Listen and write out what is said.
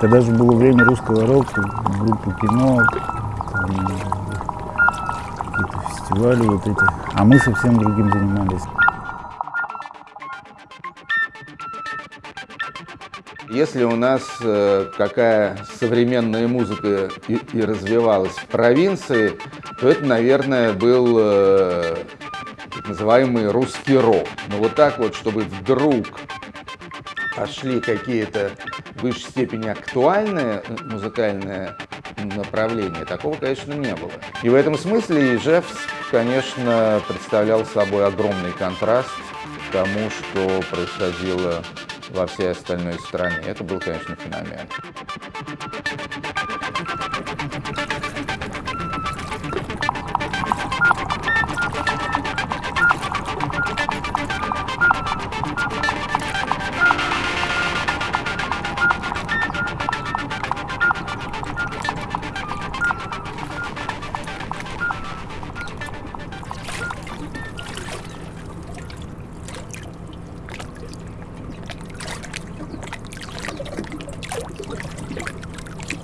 Когда же было время русского рока, группы кино, какие-то фестивали вот эти, а мы совсем другим занимались. Если у нас э, какая современная музыка и, и развивалась в провинции, то это, наверное, был э, так называемый русский рок. Но вот так вот, чтобы вдруг пошли какие-то в высшей степени актуальные э, музыкальные направления, такого, конечно, не было. И в этом смысле Ижевск, конечно, представлял собой огромный контраст к тому, что происходило во всей остальной стране. Это был, конечно, феномен.